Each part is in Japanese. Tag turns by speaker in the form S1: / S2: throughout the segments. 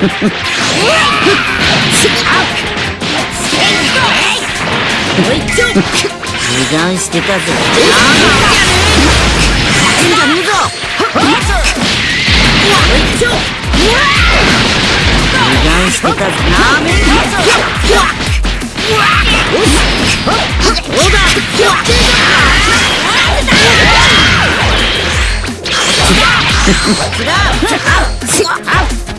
S1: 油断してたぜなんだねえぞ油断してたぜなめんだぞ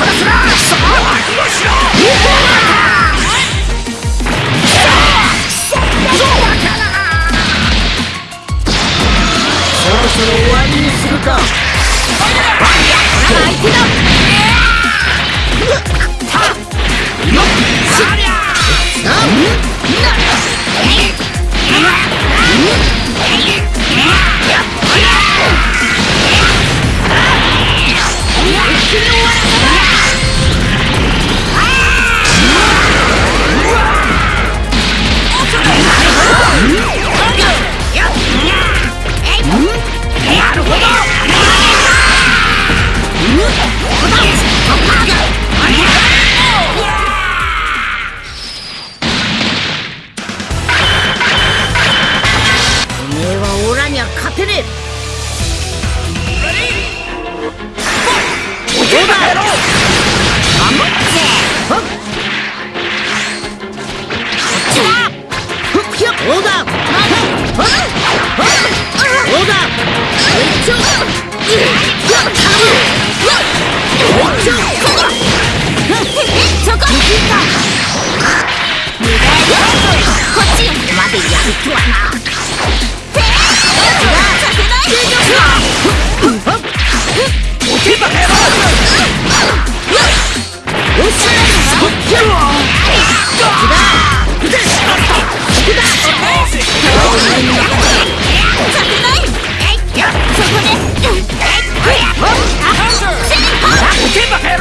S1: そ
S2: ろそろ終わりにするか。
S1: Yeah! Hunter!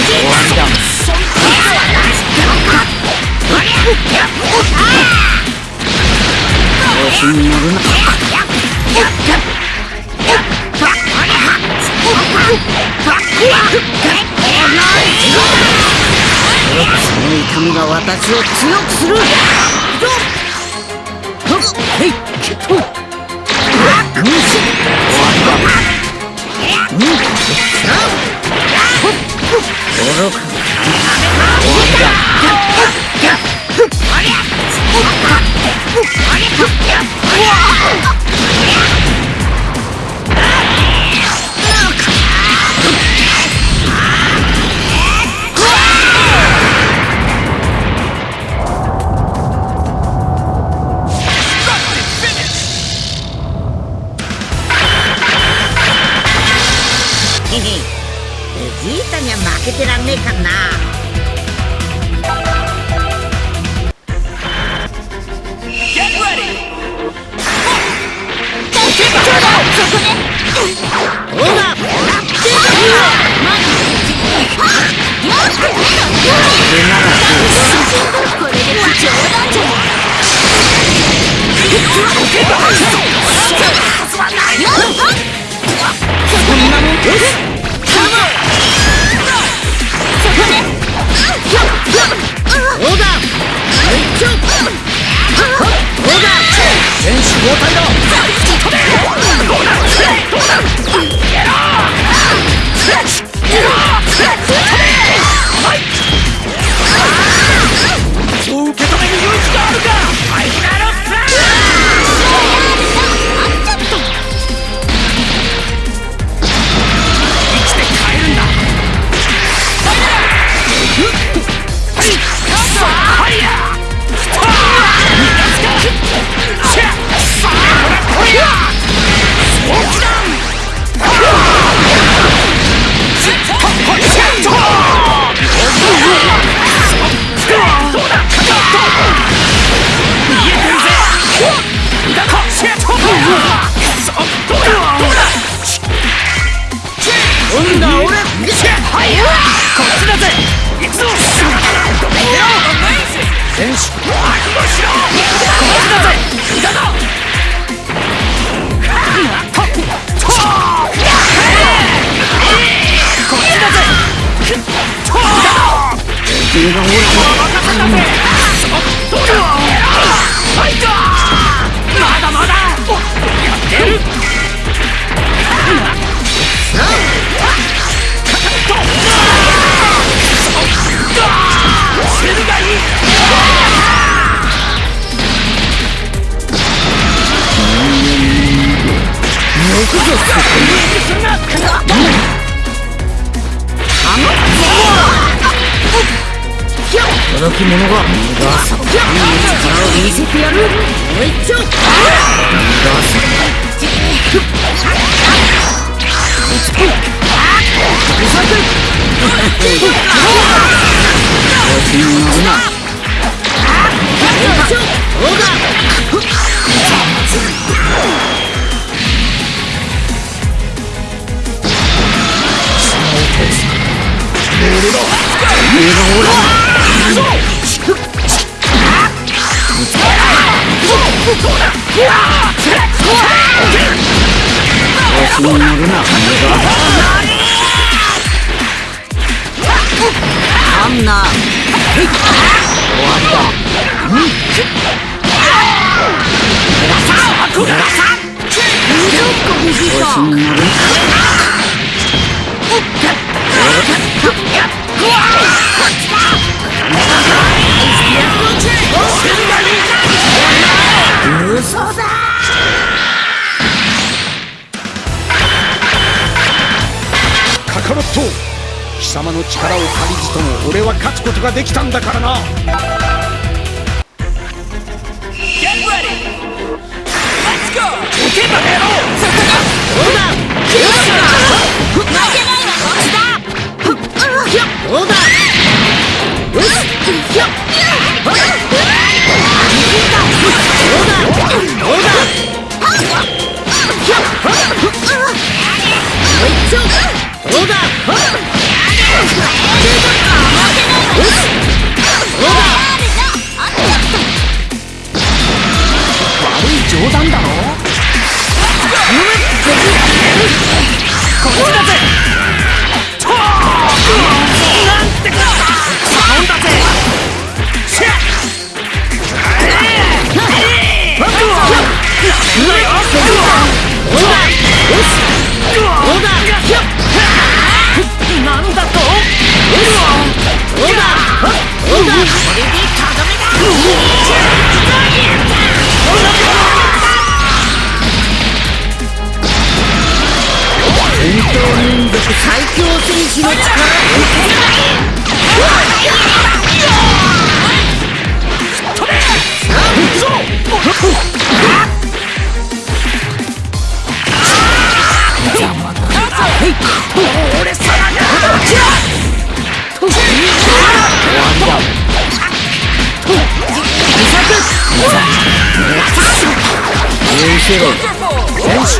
S3: そ
S1: の
S2: 痛みが私を強くする。終わりだ愚か一丁オーダー
S1: 選手交代だ
S2: 届き者が逃がす力を見せてやるもう一丁逃がす調子に乗るな一丁オーダー調子に乗るなあんな終わりだ調子に乗る
S1: 力を借りずとも俺は勝つことができたんだからな Get ready! Let's go! 撃てばやろう
S2: オーダー
S4: 負けないわこっちだ
S2: オーダーよしひゃっオーダーオーダーひゃ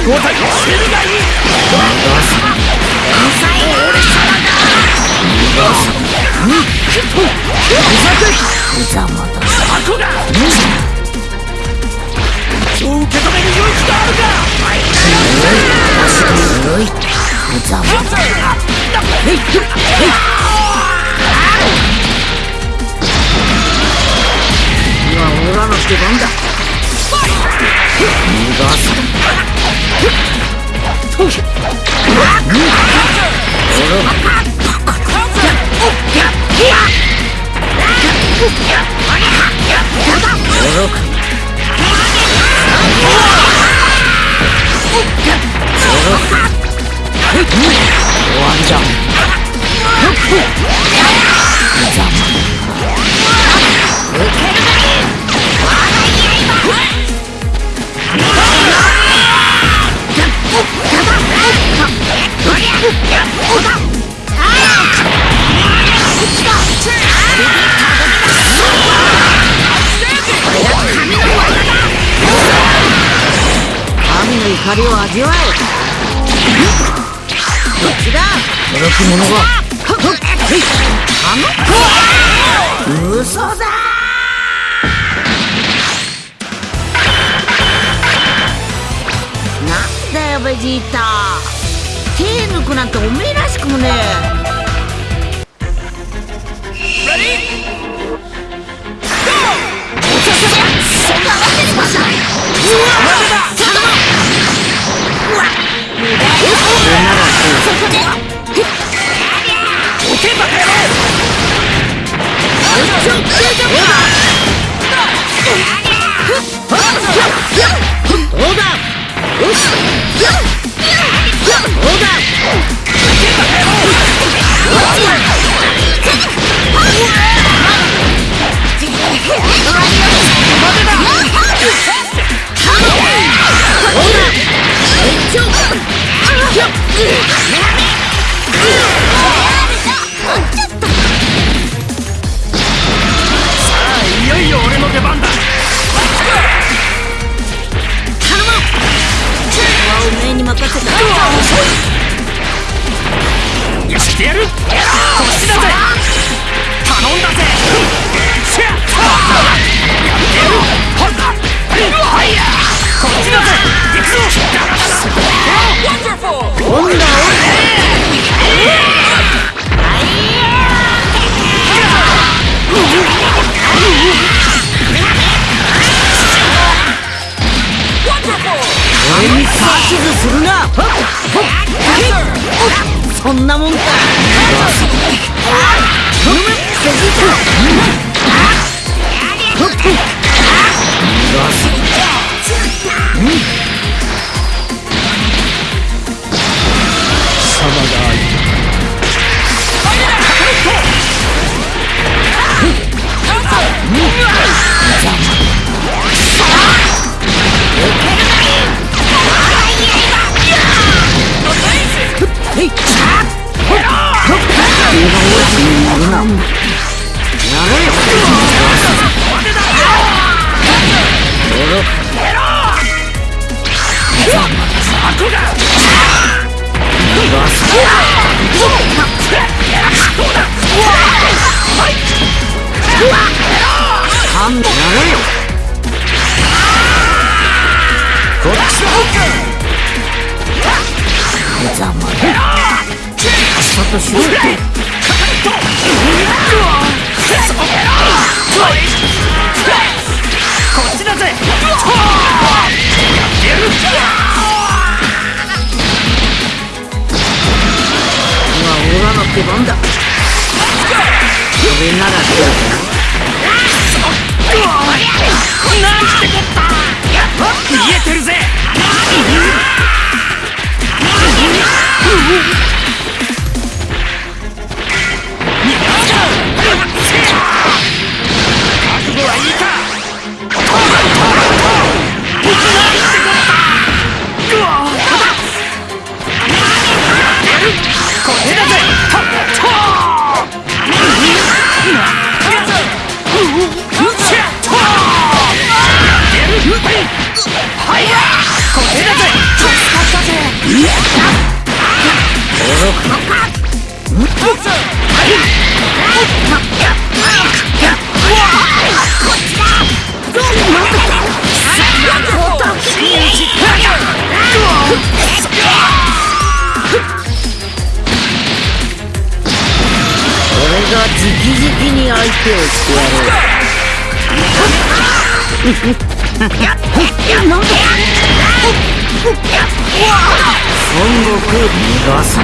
S1: 交代シルがいい
S2: ざまだ
S1: 箱がそう受け止める勇気があるか
S2: 強いざまだ今はオラの出番だ。逃がす終わりだざ怒りを味わえこっちだ驚き者があの嘘だなんだよベジータ手抜くなんておめえらしくもねどうだよしど
S1: 俺
S2: に指図するな。そんなもんか。勘弁出番だ。それならどうか
S1: なんてこった。見えてるぜ。
S4: 孫悟空ガスだ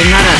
S4: sayonara.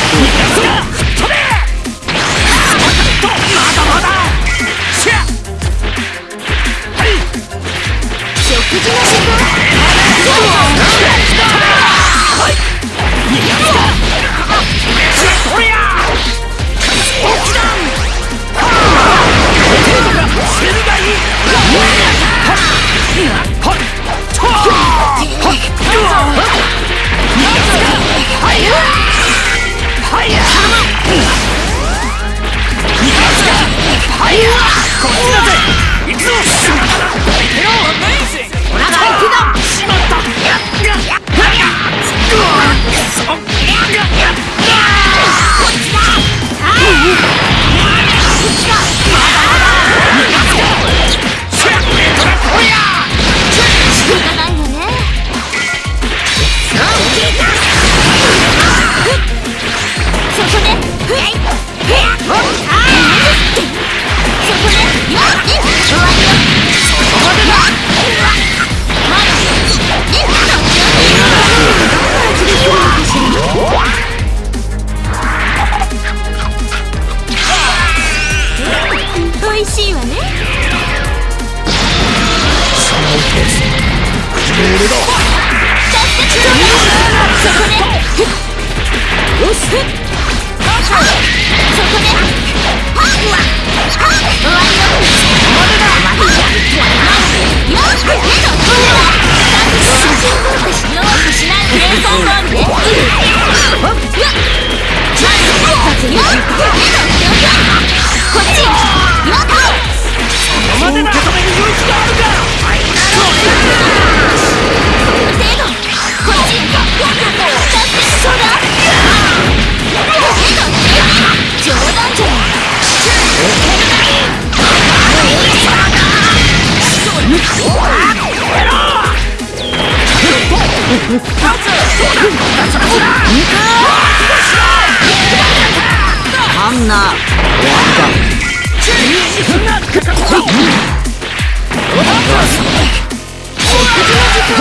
S1: さ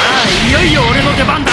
S1: あいよいよ俺の出番だ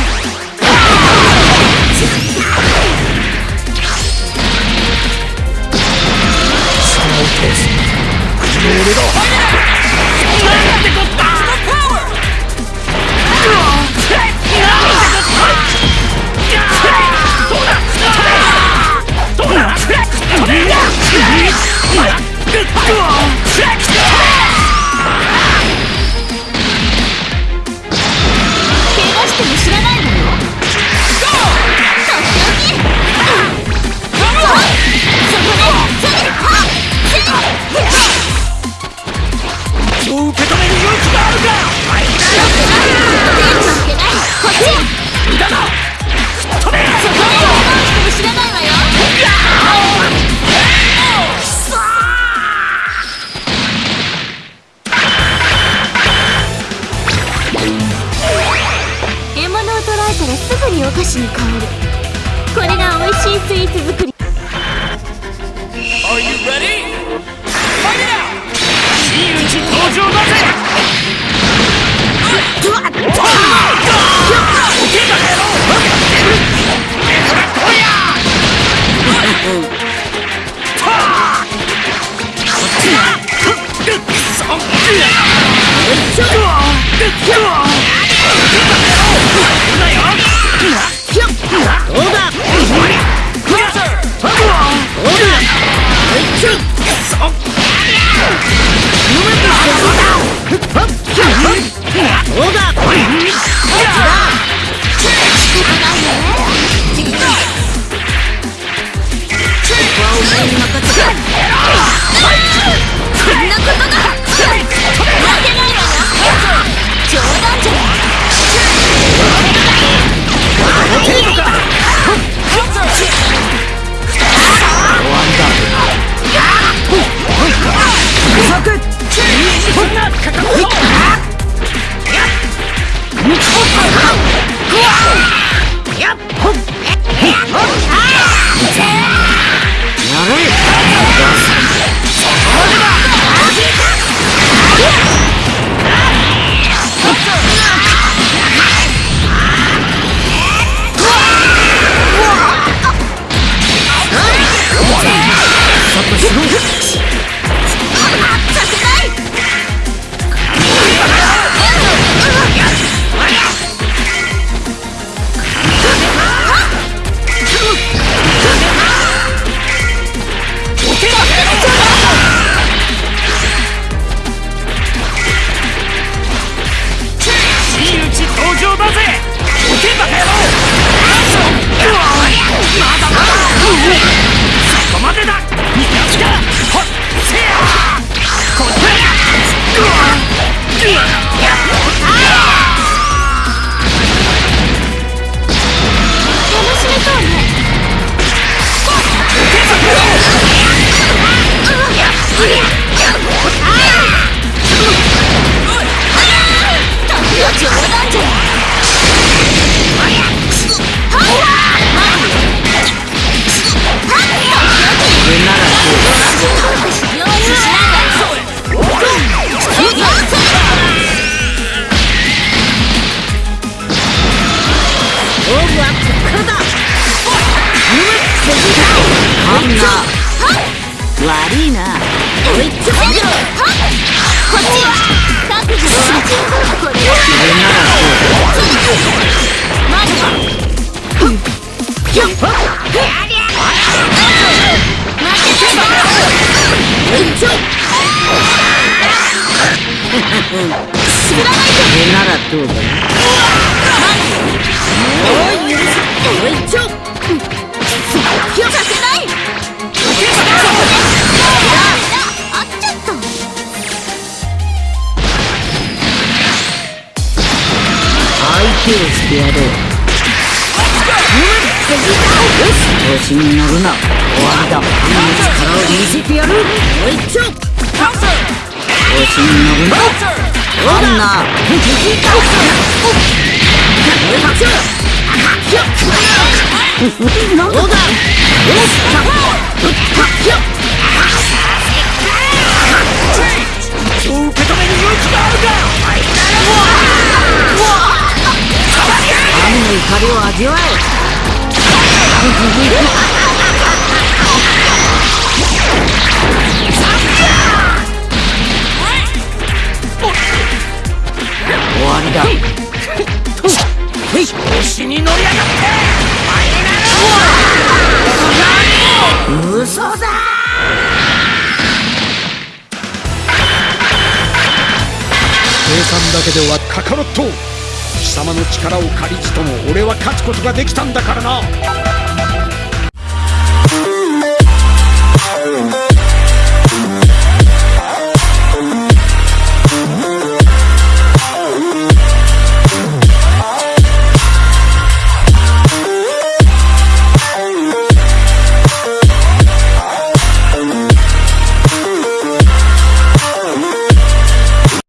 S5: お
S1: 菓
S5: 子に
S4: 変わ
S1: る。これが美
S4: 味しいスイ
S2: ーツ作り。Are you ready? だ Let's go. 調子に乗るな終わりだ神の力を見せてやるおいちょ調子に乗るなアンナおいちょどうだ
S1: そう受け止める勇気があるか
S2: 神の怒りを味わえ
S6: 計算だけではカカロット貴様の力を借りずとも俺は勝つことができたんだ。からな